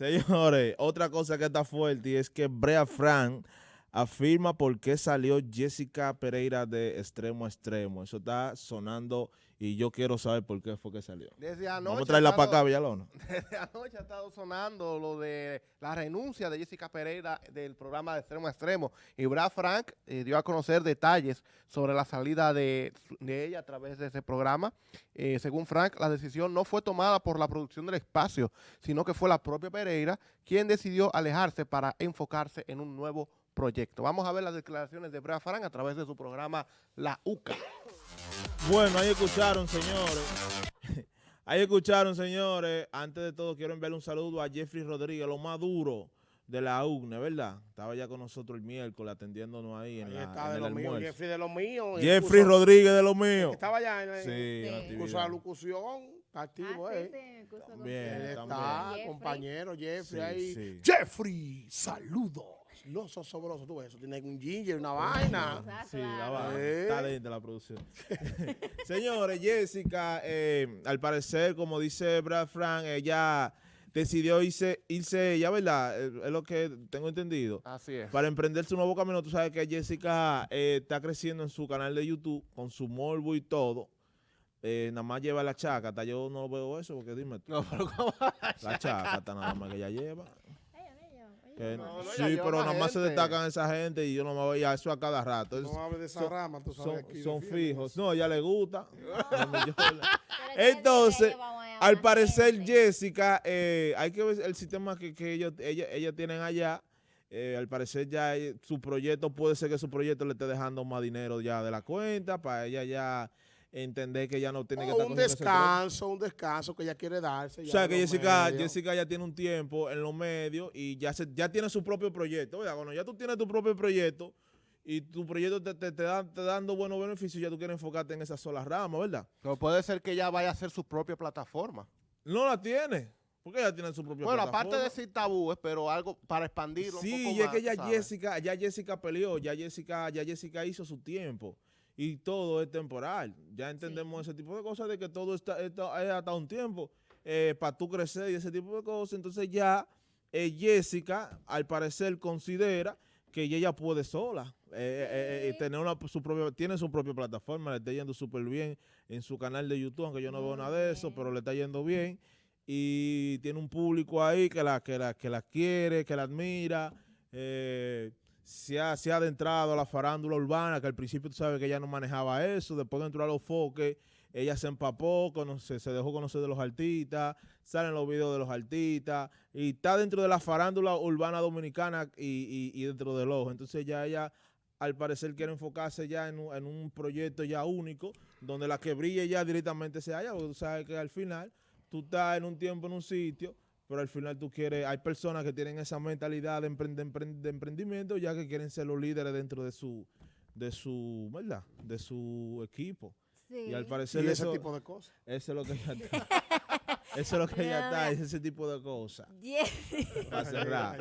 Señores, otra cosa que está fuerte es que Brea Frank afirma por qué salió Jessica Pereira de extremo a extremo. Eso está sonando y yo quiero saber por qué fue que salió. Desde anoche Vamos a traerla para acá, Villalona. Anoche ha estado sonando lo de la renuncia de Jessica Pereira del programa de Extremo a Extremo. Y Brad Frank eh, dio a conocer detalles sobre la salida de, de ella a través de ese programa. Eh, según Frank, la decisión no fue tomada por la producción del espacio, sino que fue la propia Pereira quien decidió alejarse para enfocarse en un nuevo proyecto. Vamos a ver las declaraciones de Brad Frank a través de su programa La UCA. Bueno, ahí escucharon, señores. Ahí escucharon, señores. Antes de todo, quiero enviarle un saludo a Jeffrey Rodríguez, lo más duro de la UNE, ¿verdad? Estaba ya con nosotros el miércoles atendiéndonos ahí en, Ahí la- está en de el lo mío. Jeffrey de lo mío. Jeffrey curso- Rodríguez de lo mío. que Estaba allá en el Sí, en la Sí. curso de actividad. locución, activo, Ah, sí, ¿eh? Bien, Él está, Jeffrey. compañero Jeffrey Sí, ahí. sí. Jeffrey, saludos. No sos sobroso, tú ves, eso tiene un ginger, una vaina. Sí, la claro. va. Eh. Está lenta la producción. Señores, Jessica, eh, al parecer, como dice Brad Frank, ella decidió irse, irse ella, ¿verdad? Es lo que tengo entendido. Así es. Para emprender su nuevo camino, tú sabes que Jessica eh, está creciendo en su canal de YouTube con su morbo y todo. Eh, nada más lleva la chácata. Yo no veo eso porque dime tú. No, pero ¿cómo? La chácata nada más que ella lleva. Que- No, no, ella sí, pero nada más se destacan esa gente y yo no me veía eso a cada rato. Es- No hables de esa son- rama, tú sabes. son, aquí son fijos. No, a ella le gusta. Entonces, a Al parecer. Jessica, eh, hay que ver el sistema que, que ellos, ella, ellas tienen allá. Eh, al parecer ya eh, su proyecto, puede ser que su proyecto le esté dejando más dinero ya de la cuenta para ella ya entender que ya no tiene que O estar un descanso, un descanso que ella quiere darse. O ya sea que Jessica, medios. Jessica ya tiene un tiempo en los medios y ya se, ya tiene su propio proyecto. ¿verdad? Cuando ya tú tienes tu propio proyecto y tu proyecto te, te, te da, te dando buenos beneficios, ya tú quieres enfocarte en esa sola rama, ¿verdad? Pero puede ser que ella vaya a hacer su propia plataforma. No la tiene. Porque ella tiene su propia Bueno, aparte de decir tabúes, pero algo para expandirlo un Sí, poco y es más, que ya sabes. Jessica, ya Jessica peleó, ya Jessica, ya Jessica hizo su tiempo. Y todo es temporal. Ya entendemos ese tipo de cosas de que todo está, está- es hasta un tiempo para tú crecer y ese tipo de cosas. Entonces ya eh, Jessica, al parecer, considera que ella puede sola. eh, eh, eh, Sí. tener una, su propia, tiene su propia plataforma, le está yendo súper bien en su canal de YouTube, aunque yo no veo nada de eso, pero le está yendo bien. Y tiene un público ahí que la, que la, que la quiere, que la admira. eh, se, ha, se ha adentrado a la farándula urbana, que al principio tú sabes que ella no manejaba eso, después entró a los foques, ella se empapó, conoce- se dejó conocer de los artistas, salen los videos de los artistas, y está dentro de la farándula urbana dominicana y, y- y dentro del ojo. Entonces ya ella, al parecer, quiere enfocarse ya en un, en un proyecto ya único, donde la que brille ya directamente sea ella, porque tú sabes que al final tú estás en un tiempo en un sitio, pero al final tú quieres, hay personas que tienen esa mentalidad de, empre- de empre- de emprendimiento ya que quieren ser los líderes dentro de su, de su, ¿verdad? De su equipo. Sí. Y al Y parecer ese eso, tipo de cosas. eso es lo que ella está. eso es lo que ella No, está, es ese tipo de cosas. Jessica.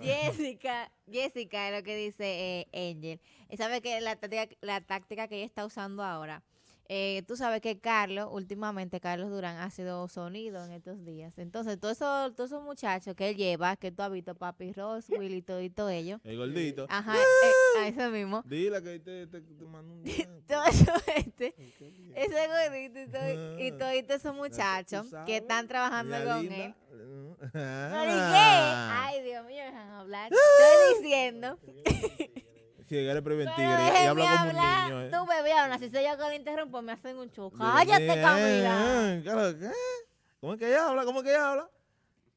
Jessica, Jessica es lo que dice eh, Angel. Y sabe que la táctica, la táctica que ella está usando ahora, eh, tú sabes que Carlos, últimamente Carlos Durán ha sido sonido en estos días. Entonces, todos esos, todos esos muchachos que él lleva, que tú has visto, Papi Ross, Willy, todo y todo ello. El gordito. Ajá, eh, a eso mismo. Dile que te, te, te mando un Todo eso, este, ese gordito y todo, y Ah. toditos esos muchachos que están trabajando con linda. él. Ah. ¿Pero y qué? Ay, Dios mío, dejan hablar. Estoy diciendo. Sí, eres preventivo y déjenme habla como un hablar. niño. ¿eh? Tú, bebé, habla. Si soy yo que lo interrumpo, me hacen un. Dile, Cállate, "Eh, Camila. eh, claro, ¿qué? ¿Cómo es que ella habla? ¿Cómo es que ella habla?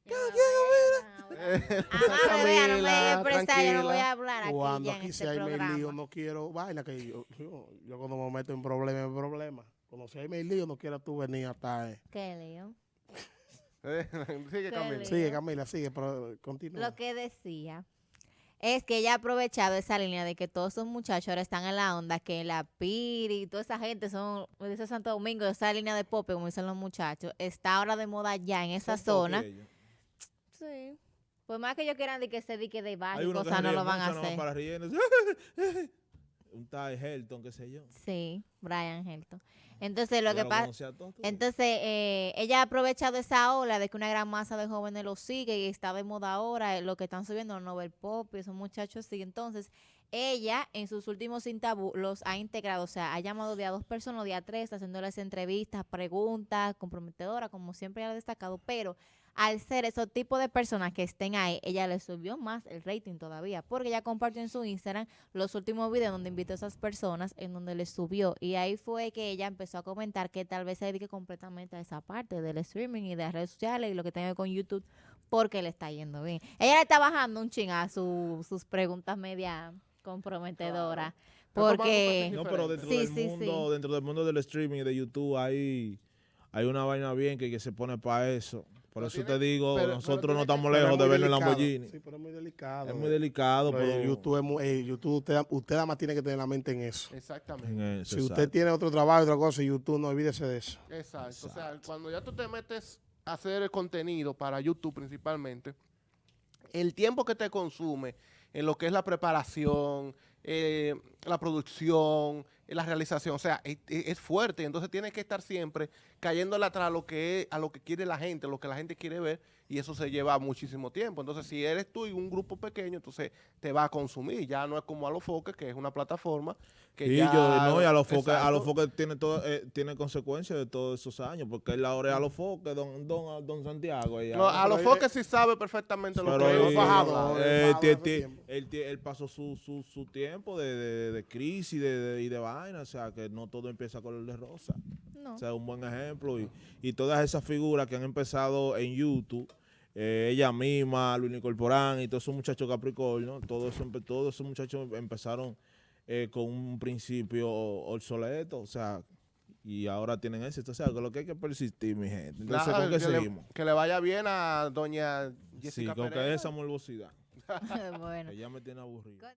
Ajá, bebé, no me Tranquila, expresa, yo no voy a hablar aquí Cuando ya en aquí este se hay lío, programa. no quiero vaina que yo, yo, yo cuando me meto en problemas, en problemas. Cuando si hay lío, no quiero tú venir hasta... Eh. ¿Qué lío? Sigue Qué Camila. Sigue, Camila, sigue, pero continúa. Lo que decía es que ella ha aprovechado esa línea de que todos esos muchachos ahora están en la onda, que la Piri y toda esa gente son de ese Santo Domingo, esa línea de pop, como dicen los muchachos, está ahora de moda ya en esa Son zona. Sí. Por más que ellos quieran de que se dique de baile cosas, no lo van a hacer. para. Un tal Helton, qué sé yo. Sí, Brian Helton. Entonces, lo que pasa... Entonces, eh, ella ha aprovechado esa ola de que una gran masa de jóvenes lo sigue y está de moda ahora, eh, lo que están subiendo los novel pop y esos muchachos sí. Entonces, ella en sus últimos sin tabú los ha integrado, o sea, ha llamado de a dos personas, de a tres, haciéndoles entrevistas, preguntas comprometedoras, como siempre ha destacado, pero al ser esos tipos de personas que estén ahí, ella le subió más el rating todavía, porque ella compartió en su Instagram los últimos videos donde invitó a esas personas, en donde le subió, y ahí fue que ella empezó a comentar que tal vez se dedique completamente a esa parte del streaming y de las redes sociales y lo que tenga que ver con YouTube, porque le está yendo bien. Ella le está bajando un ching a su- sus preguntas media comprometedoras, porque... No, pero dentro Sí, del sí, mundo, dentro del mundo del streaming y de YouTube hay, hay una vaina bien que, que se pone para eso. Por Pero eso tiene- te digo, pero- nosotros no que- estamos es lejos de muy ver el delicado. Lamborghini. Sí, pero es muy delicado. es muy delicado, Pero pero en YouTube, es muy- eh, YouTube usted, usted nada más tiene que tener la mente en eso. Exactamente. en eso, Si usted tiene otro trabajo, otra cosa, YouTube, no olvídese de eso. Exacto. O sea, cuando ya tú te metes a hacer el contenido para YouTube principalmente, el tiempo que te consume en lo que es la preparación, eh, la producción, la realización, o sea, es, es- es fuerte. Entonces tienes que estar siempre cayéndole atrás a lo que es, a lo que quiere la gente, lo que la gente quiere ver, y eso se lleva muchísimo tiempo. Entonces, si eres tú y un grupo pequeño, entonces te va a consumir. Ya no es como a los foques, que es una plataforma que Sí, ya... yo, no, y a los foques, a los foques tiene todo, eh, tiene consecuencias de todos esos años, porque él ahora es a los foques, don, don, don Santiago. ella. No, a los él- foques sí sabe perfectamente lo que él- es. fajado, eh, él, él pasó su, su, su tiempo de, de, de crisis de, de- y de vaina, o sea, que no todo empieza color de rosa. No. O sea, un buen ejemplo. Y, y todas esas figuras que han empezado en YouTube, eh, ella misma, Luis Corporán y todos esos muchachos Capricornio, todos esos, todos esos muchachos empezaron eh, con un principio obsoleto, o sea, y ahora tienen éxito. O sea, que lo que hay que persistir, mi gente. Entonces, Nada, ¿con qué que, le, seguimos? que le vaya bien a doña Sí, Jessica con que esa morbosidad. bueno. Ella me tiene aburrido.